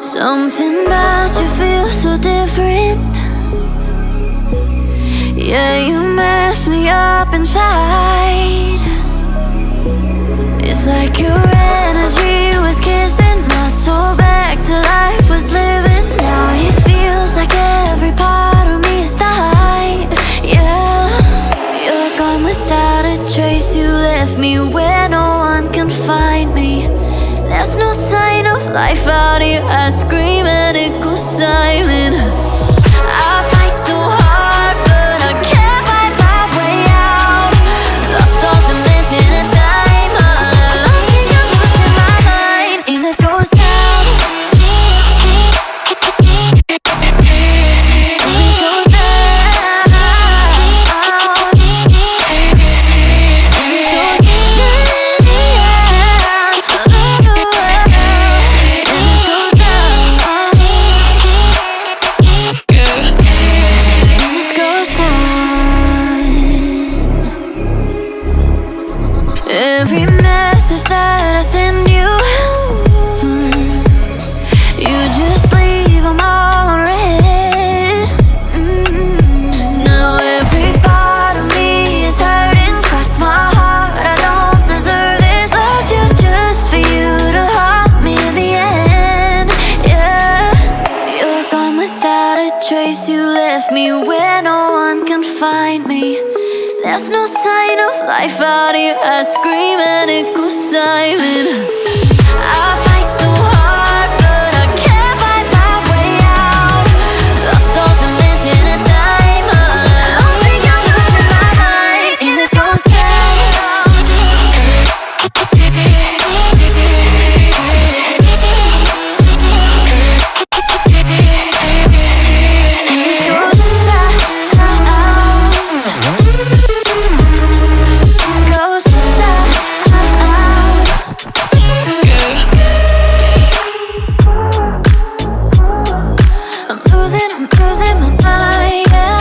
Something about you feels so different. Yeah, you mess me up inside. It's like your energy was kissing my soul back to life was living. Now it feels like every part of me is dying. Yeah, you're gone without a trace. You left me where no one can find me. There's no sign life out here, I scream and it goes silent. Without you I scream and it goes silent. I I'm losing, I'm losing my mind, yeah.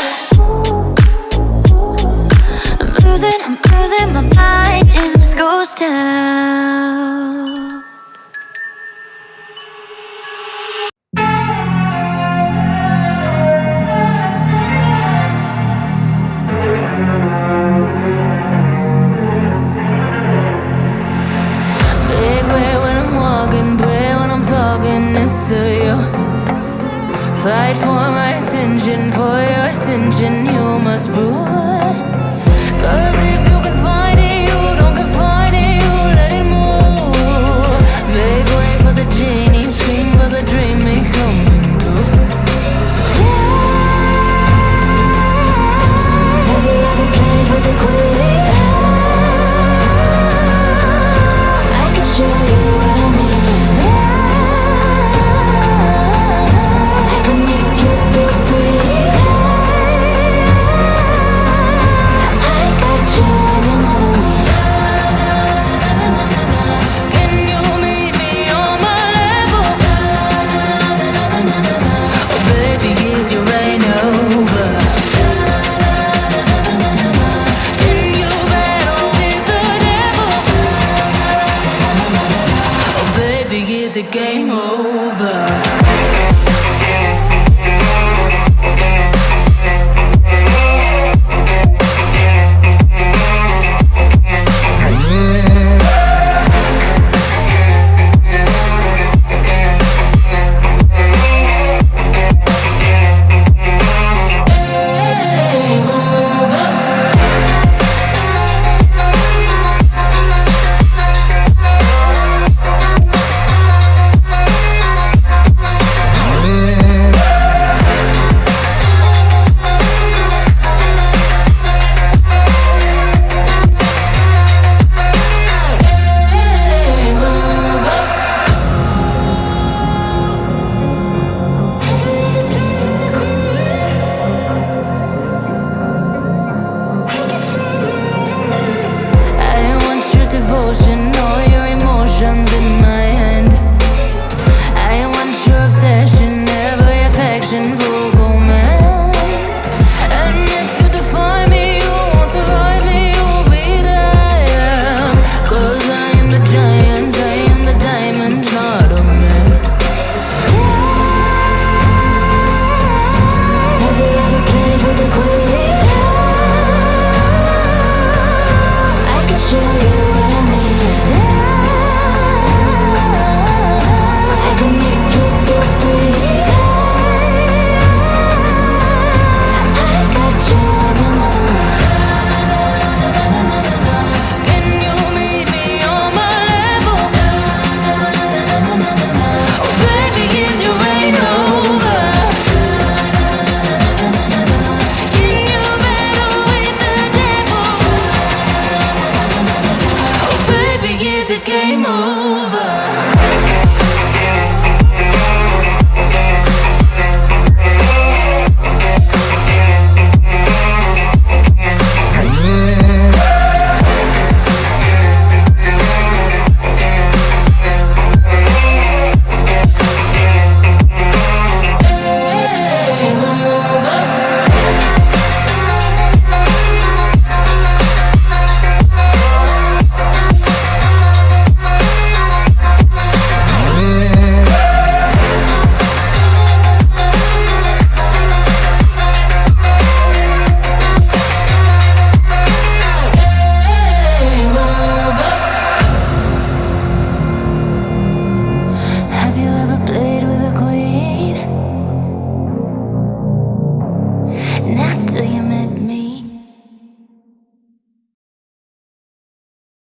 I'm losing, I'm losing my mind in this ghost town. Fight for my attention, for your attention. over. game over.